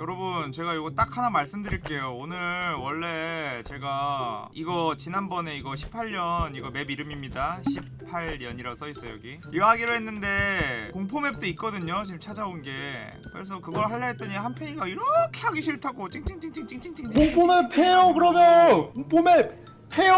여러분 제가 이거 딱 하나 말씀드릴게요. 오늘 원래 제가 이거 지난번에 이거 18년 이거 맵 이름입니다. 18년이라고 써있어요 여기. 이거 하기로 했는데 공포맵도 있거든요 지금 찾아온 게. 그래서 그걸 하려 했더니 한편이가 이렇게 하기 싫다고. 찡찡찡찡찡찡찡. 공포맵 해요 그러면! 공포맵 해요!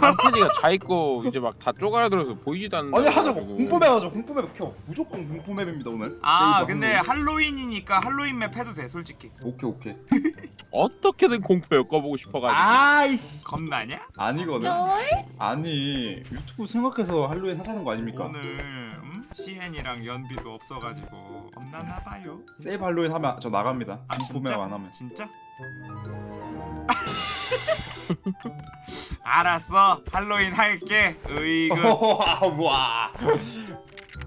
한편이가 자 있고 이제 막 다 쪼가라들어서 보이지도 않는 아니 하자고. 공포맵 하자 공포맵 켜. 무조건 공포맵입니다 오늘. 아 근데 할로윈. 할로윈이니까 할로윈 맵 해도 돼 솔직히. 오케이 오케이. 어떻게든 공포 엮어보고 싶어가지고. 아이씨. 겁나냐? 아니거든. 쫄? 아니 유튜브 생각해서 할로윈 하자는 거 아닙니까? 오늘 음? CN이랑 연비도 없어가지고 겁나나봐요. 세이브 할로윈 하면 저 나갑니다. 아 공포맵? 안 하면. 진짜? 알았어 할로윈 할게 으이그 와.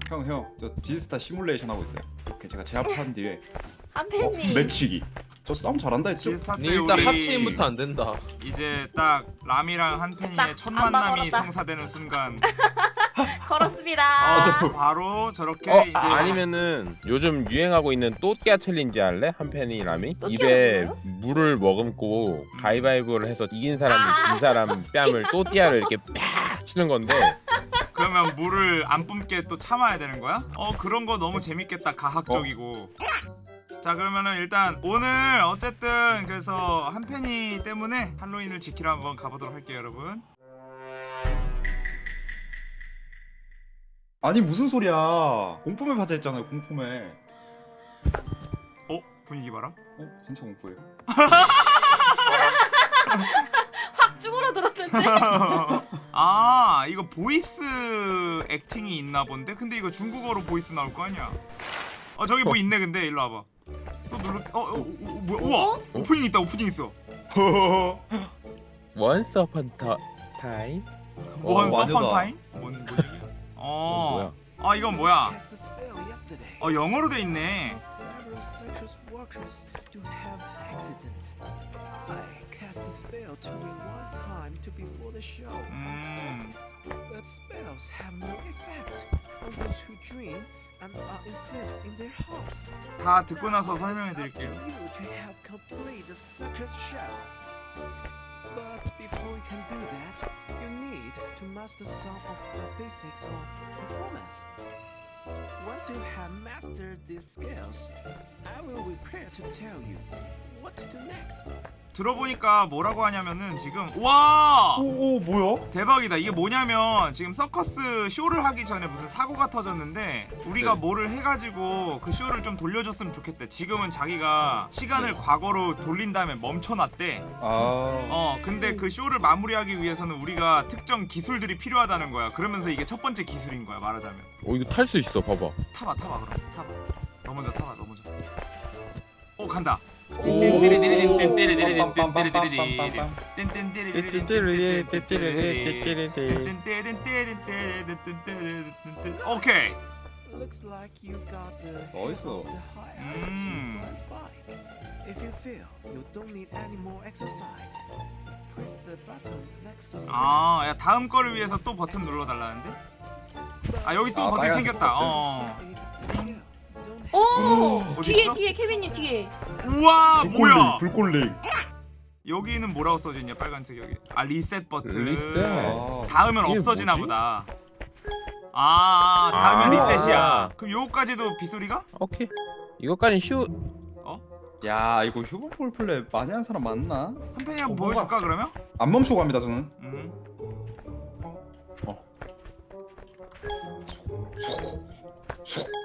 형, 형, 저 디스타 시뮬레이션 하고 있어요. 오케이, 제가 제압한 뒤에 어, 한팬님 매치기. 저 싸움 잘한다 했죠? 니 일단 우리 하체인부터 안 된다. 이제 딱 람이랑 딱 한팬이의 첫안 만남이. 성사되는 순간 걸었습니다. 아, 저- 바로 저렇게 어 이제 아, 아니면은 요즘 유행하고 있는 또띠아 챌린지 할래? 한편이람이 또띠아는 입에 뭐예요? 물을 머금고 가위바위보를 해서 이긴 사람이 아. 진 사람 뺨을 또띠아를 이렇게 팍 치는 건데 그러면 물을 안 뿜게 또 참아야 되는 거야? 어 그런 거 너무 재밌겠다 가학적이고 자 그러면은 일단 오늘 어쨌든 그래서 한편이 때문에 할로윈을 지키러 한번 가보도록 할게요 여러분 아니 무슨 소리야? 공포맵 하자 했잖아요. 공포맵. 어? 분위기 봐라 어, 진짜 공포예요? 확 쭈그러들었는데. 아 이거 voice acting이 있나 본데? 근데 이거 중국어로 voice 나올 거 아니야 어 저기 뭐 있네 근데 일로 와봐 또 눌러 어, 어, 어, 어 뭐야 우와 어? 오프닝 있다 오프닝 있어 Once upon a time 원 어, 완전하다. 서펀 타임? 뭔, 뭔? 어, 어, 아 이건 뭐야? Cast the spell yesterday. 어 영어로 돼 있네. Several circus workers do have accidents. I cast the spell to me one time to before the show. 음, But spells have no effect on those who dream and are insist in their hearts. 다 듣고 나서 Now 설명해 it's up to 드릴게요. you to help complete the circus show. But before you can do that, you need to master some of the basics of performance. Once you have mastered these skills, I will prepare to tell you what to do next. 들어보니까 뭐라고 하냐면은 지금 와 오, 오, 뭐야? 대박이다. 이게 뭐냐면 지금 서커스 쇼를 하기 전에 무슨 사고가 터졌는데 우리가 네. 뭐를 해가지고 그 쇼를 좀 돌려줬으면 좋겠대. 지금은 자기가 시간을 과거로 돌린 다음에 멈춰놨대. 아. 어 근데 그 쇼를 마무리하기 위해서는 우리가 특정 기술들이 필요하다는 거야. 그러면서 이게 첫 번째 기술인 거야 말하자면. 어 이거 탈 수 있어 봐봐 타봐 타봐 그럼 타봐 너 먼저 타봐 너 먼저 오 간다 오케이 Looks like you got the Nice. hang of the high altitude Mm. glide bike. If you feel you don't need any more exercise, press the button next to 아, 야 다음 거를 위해서 또 버튼 눌러 달라는데? 아, 여기 또 아, 버튼 생겼다. 버튼. 어. 오 어디 뒤에 있어? 뒤에 케빈님 뒤에. 우와, 뭐야? 불꼴링. 여기는 뭐라고 써져 있냐? 빨간색 여기. 아, 리셋 버튼. 리셋. 아. 다음엔 이게 없어지나 뭐지? 보다. 아, 다음엔 아. 리셋이야. 그럼 요거까지도 빗소리가? 오케이 이것까지 쉬우 야, 이거 휴먼 폴플레 많이 하는 사람 많나? 한 편이 한번 어, 보여줄까 그러면? 안 멈추고 갑니다, 저는. 음.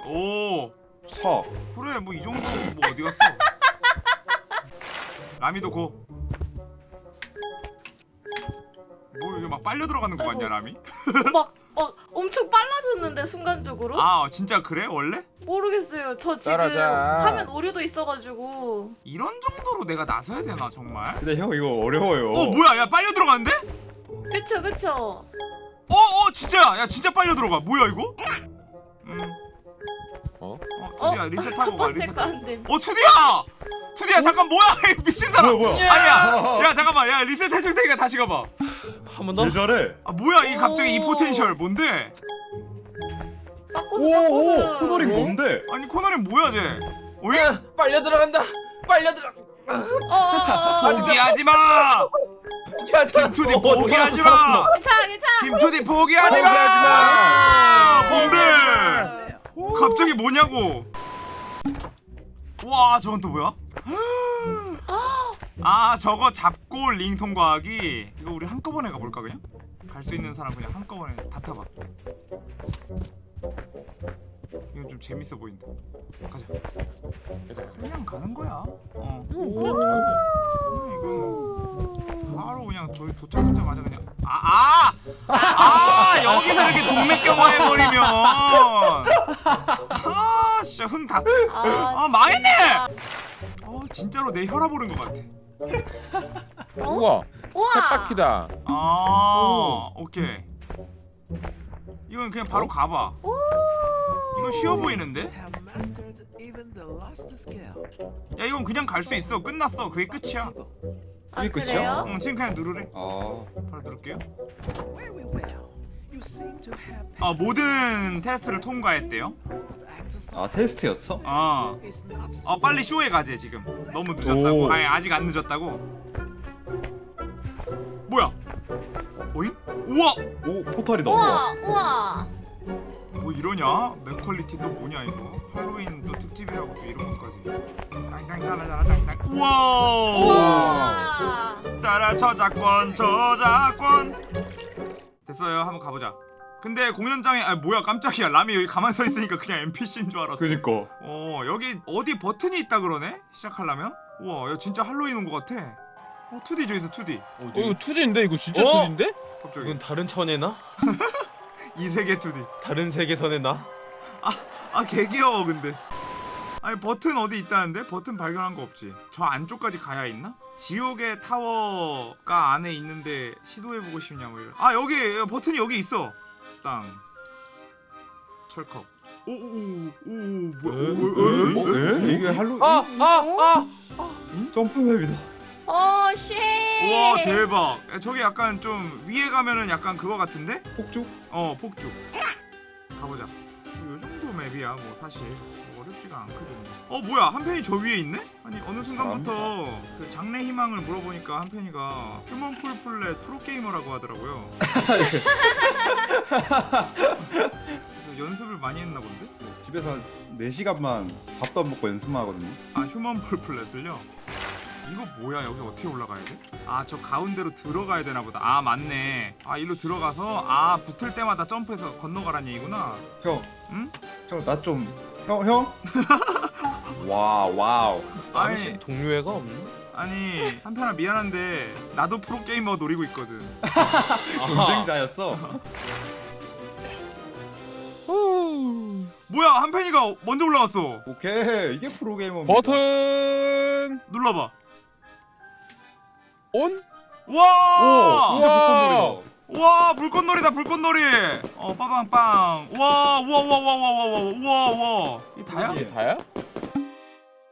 오, 서. 그래 뭐 이 정도 뭐 어디 갔어? 라미도 고. 뭐 이게 막 빨려 들어가는 거 같냐 아이고. 라미? 막, 막 엄청 빨라졌는데 순간적으로? 아 진짜 그래 원래? 모르겠어요. 저 지금 따라자. 화면 오류도 있어가지고. 이런 정도로 내가 나서야 되나 정말? 근데 형 이거 어려워요. 어 뭐야 야 빨려 들어가는데? 그쵸 그쵸. 어어 진짜 야 진짜 빨려 들어가 뭐야 이거? 음. 어? 어 투디야 리셋하고 첫가 리셋. 거안 됨. 어 투디야! 투디야 잠깐 뭐야 이 미친 사람. 뭐야, 뭐야? 아니야. 야 잠깐만 야 리셋 해줄 테니까 다시 가봐. 한 번 더? 왜 저래? 아 뭐야 이 갑자기 이 오. 포텐셜 뭔데? 빠꼬스 오, 오, 빠꼬스. 코너링 어? 뭔데? 아니 코너는 뭐야 쟤? 왜? 야, 빨려 들어간다. 빨려 들어. 어. 포기하지 마. 김투디 어, 포기하지 마. 괜찮아 괜찮아. 김투디 포기하지 마. 봄들. 갑자기 뭐냐고. 와 저건 또 뭐야? 아 저거 잡고 링 통과하기 이거 우리 한꺼번에 가볼까 그냥? 갈 수 있는 사람 그냥 한꺼번에 다 타봐 이건 좀 재밌어 보인다 가자 그냥 가는 거야 어 음, 이거 바로 그냥 도, 도착하자마자 그냥 아아 아! 아, 여기서 이렇게 동맥 경화 해버리면. 아 진짜 흥다. 아, 아 망했네! 어 진짜로 내 혈압 오른 것 같아. 우와. 우와. 쳇바퀴다. 아 오케이. 이건 그냥 바로 가봐. 이건 쉬워 보이는데? 야 이건 그냥 갈 수 있어. 끝났어. 그게 끝이야. 아, 이게 끝이야? 그래요? 응 지금 그냥 누르래. 아. 바로 누를게요 아 모든 테스트를 통과했대요 아 테스트였어? 어, 어 빨리 쇼에 가재 지금 너무 늦었다고 오. 아니 아직 안 늦었다고 뭐야 오잉? 우와 오 포탈이 어. 나와 우와 우와. 뭐 이러냐? 맵 quality 또 뭐냐 이거 할로윈 또 특집이라고 또 이런 것까지 땅땅따라따라땅땅 우와 우와. 따라 저작권 저작권 됐어요. 한번 가보자. 근데 공연장에 아 뭐야 깜짝이야. 람이 여기 가만 서 있으니까 그냥 NPC인 줄 알았어. 그니까. 어 여기 어디 버튼이 있다 그러네? 시작하려면? 우와 야 진짜 할로윈 온 것 같아. 어 2D 저기서 2D 어 이거 2D인데? 이거 진짜 어? 2D인데? 갑자기. 이건 다른 천의 나? 이 세계 2D 다른 세계선의 나? 아 개귀여워 근데 아니 버튼 어디 있다는데? 버튼 발견한 거 없지 저 안쪽까지 가야 있나? 지옥의 타워가 안에 있는데 시도해보고 싶냐 뭐 이런 아 여기 버튼이 여기 있어 땅 철컥 오오오 뭐야 에? 오, 오, 오, 오, 에? 이게 할로 아! 아! 아! 점프맵이다 어 shit. 우와 대박 야, 저기 약간 좀 위에 가면은 약간 그거 같은데? 폭죽? 어 폭죽 가보자 뭐, 요 정도 맵이야 뭐 사실 뭐 어렵지가 않거든 어 뭐야 한편이 저 위에 있네? 아니 어느 순간부터 그 장래 희망을 물어보니까 한편이가 Human Fall Flat 프로게이머라고 하더라고요 그래서 연습을 많이 했나 본데? 집에서 한 4시간만 밥도 안 먹고 연습만 하거든요 아 Human Fall Flat을요? 이거 뭐야? 여기 어떻게 올라가야 돼? 아 저 가운데로 들어가야 되나 보다. 아 맞네. 아 일로 들어가서 아 붙을 때마다 점프해서 건너가란 얘기구나. 형. 응? 형 나 좀 형 형? 와 와우. 아니. 동료애가 없네? 아니 한편아 미안한데 나도 프로게이머 노리고 있거든. 경쟁자였어? 뭐야 한편이가 먼저 올라갔어. 오케이 이게 프로게이머입니다. 버튼! 눌러봐 온? 와! 오 진짜 우와. 불꽃놀이다 와 불꽃놀이다 불꽃놀이 어 빠방빵 와와와와와와와와와 이게 다야? 이게 다야?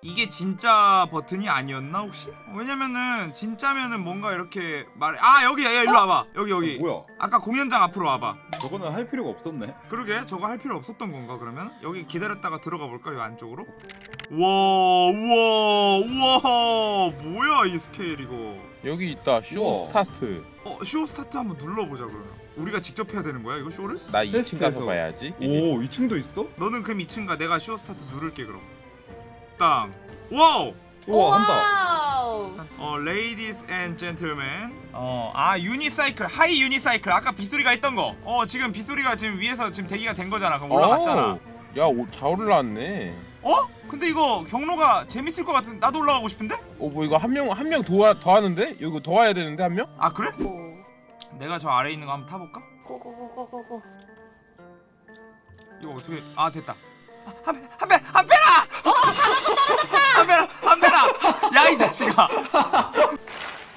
이게 진짜 버튼이 아니었나 혹시? 어, 왜냐면은 진짜면은 뭔가 이렇게 말해 아 여기 야 일로 와봐 여기 여기 뭐야 아까 공연장 앞으로 와봐 저거는 할 필요가 없었네 그러게 저거 할 필요 없었던 건가 그러면? 여기 기다렸다가 들어가 볼까 요 안쪽으로? 우와 우와 우와. 뭐야 이 스케일 이거. 여기 있다 쇼 우와. 스타트. 어 show start 한번 눌러보자 그러면. 우리가 직접 해야 되는 거야 이거 쇼를? 나 2층 테스트에서. 가서 봐야지. 오 2층도 있어? 너는 그럼 2층 가 내가 show start 누를게 그럼. 땅. 와우! 우와 한다. 와우. 어 ladies and gentlemen. 어아 unicycle high unicycle. 아까 빗소리가 있던 거어 지금 빗소리가 지금 위에서 지금 대기가 된 거잖아. 그럼 올라갔잖아. 어, 야잘 올라왔네. 어? 근데 이거 경로가 재밌을 것 같은 나도 올라가고 싶은데? 어 뭐 이거 한 명 한명더더 하는데? 이거 더 와야 되는데 한 명? 아 그래? 오. 내가 저 아래 있는 거 한번 타볼까? 고고고고고고. 이거 어떻게 아 됐다 한한 배, 한 배라! 한 배라, 한 배라! 야 이 자식아!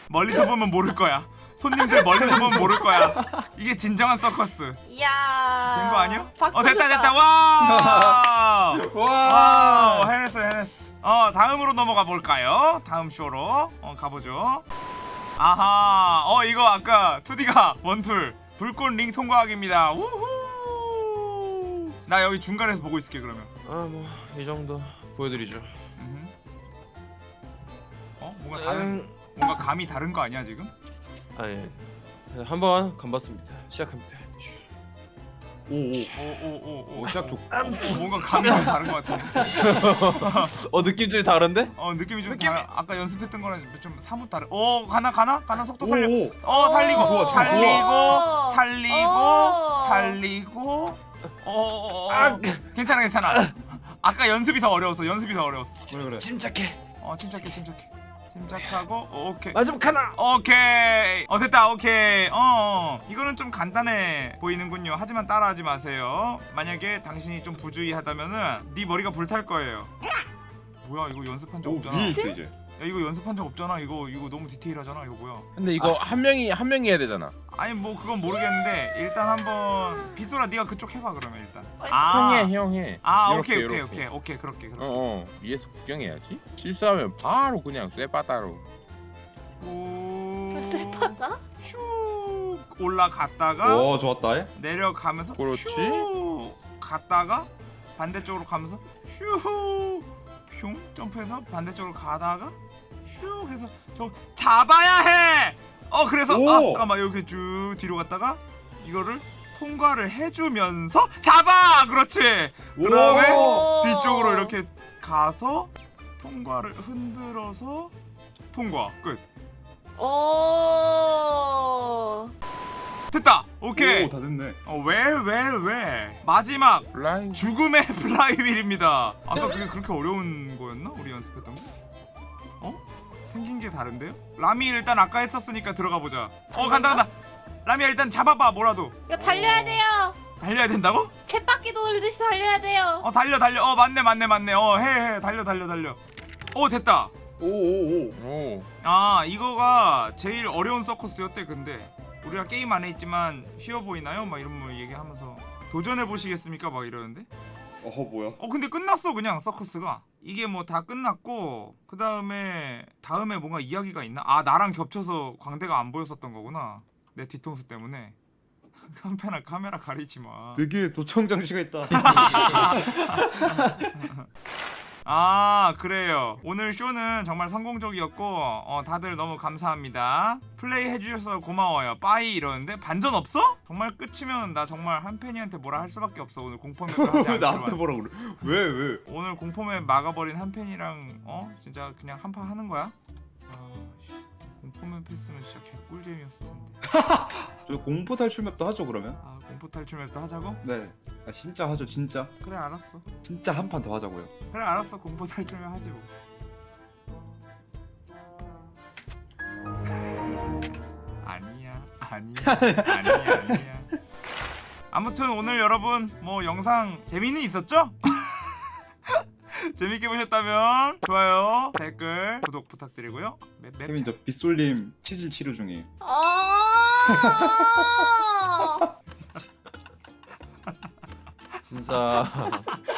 멀리서 보면 모를 거야. 손님들 멀리서 보면 모를 거야. 이게 진정한 서커스. 이야. 된 거 아니야? 어 됐다. 됐다 와! 와 와 해냈어 해냈어. 어 다음으로 넘어가 볼까요? 다음 쇼로 어 가보죠. 아하 어 이거 아까 2D가 원툴 불꽃 링 통과하기입니다. 우후. 나 여기 중간에서 보고 있을게 그러면. 아 뭐 이 정도 보여드리죠 음흠. 뭔가 다른 음, 뭔가 감이 다른 거 아니야 지금? 아니 한번 간봤습니다. 시작합니다. 오오 오오오오 오, 시작 좋 뭔가 감이 좀 다른 것 같은데. 어 느낌들이 다른데? 어 느낌이 좀 다른. 아까 연습했던 거랑 좀 사뭇 다른. 오 가나 가나 가나 속도 살려. 오오 어 살리고 좋아, 좋아. 살리고 오. 살리고 오. 살리고. 어, 어, 어, 아, 어. 괜찮아 괜찮아. 아까 연습이 더 어려웠어. 연습이 더 어려웠어. 그래 그래 침착해. 어 침착해 침착해. 침착하고 어, 오케이. 마지막 하나. 오케이. 어 됐다. 오케이. 어, 어. 이거는 좀 간단해 보이는군요. 하지만 따라하지 마세요. 만약에 당신이 좀 부주의하다면은 네 머리가 불탈 거예요. 뭐야 이거 연습한 적오 없잖아. 이제 이거 연습한 적 없잖아 이거 이거 너무 디테일하잖아 이거 뭐야 근데 이거 한 명이 한 명이 해야 되잖아. 아니 뭐 그건 모르겠는데 일단 한번 비소라 네가 그쪽 해봐 그러면 일단 형 아, 해, 형 해. 아 이렇게, 오케이 오케이. 오케이 오케이 그렇게 어, 그렇게 어. 위에서 구경해야지. 실수하면 바로 그냥 쇠바다로. 오 쇠바다? 슉 올라갔다가 오 좋았다 에? 내려가면서 그렇지. 슈 갔다가 반대쪽으로 가면서 슈 흉 점프해서 반대쪽으로 가다가 슈 해서 저 잡아야 해. 어 그래서 오! 아 잠깐만 이렇게 쭉 뒤로 갔다가 이거를 통과를 해주면서 잡아 그렇지. 그 다음에 오. 뒤쪽으로 이렇게 가서 통과를 흔들어서 통과 끝. 오. 됐다. 오케이. 오 다 됐네 어왜 왜 왜? 마지막 flying. 죽음의 플라이휠입니다. 아까 그게 그렇게 어려운 거였나? 우리 연습했던 거? 어? 생긴 게 다른데요? 라미 일단 아까 했었으니까 들어가 보자. 어 간다 간다. 라미야 일단 잡아봐 뭐라도. 이거 달려야 돼요. 달려야 된다고? 쳇바퀴 돌리듯이 달려야 돼요. 어 달려 달려. 어 맞네 맞네 맞네. 어해 해 달려 달려 달려. 어 됐다. 오오오 오. 아 이거가 제일 어려운 서커스였대 근데 우리가 게임 안에 있지만 쉬워 보이나요? 막 이런 뭐 얘기하면서 도전해 보시겠습니까? 막 이러는데. 어허 뭐야 어 근데 끝났어 그냥 서커스가 이게 뭐 다 끝났고 그 다음에 다음에 뭔가 이야기가 있나 아 나랑 겹쳐서 광대가 안 보였었던 거구나 내 뒤통수 때문에 카메라 카메라 가리지 마. 되게 도청 장치가 있다 아 그래요. 오늘 쇼는 정말 성공적이었고 어, 다들 너무 감사합니다. 플레이 해주셔서 고마워요. 빠이 이러는데 반전 없어? 정말 끝이면 나 정말 한 팬이한테 뭐라 할 수밖에 없어. 오늘 하지 왜 나한테 뭐라 그래? 왜 왜? 오늘 공포맵 막아버린 한 팬이랑 어? 진짜 그냥 한판 하는 거야? 아 씨, 공포맵 했으면 진짜 개꿀잼이었을 텐데. 저 공포 탈출 맵도 하죠 그러면? 아 공포 탈출 맵도 하자고? 네. 아, 진짜 하죠 진짜. 그래 알았어. 진짜 한 판 더 하자고요. 그래 알았어. 공포 탈출 맵 하지 뭐. 아니야 아니야 아니야 아니야. 아무튼 오늘 여러분 뭐 영상 재미는 있었죠? 재밌게 보셨다면 좋아요 댓글 구독 부탁드리고요. 맵, 맵 케빈 저 빗솔님 치질 치료 중이에요. 아. 진짜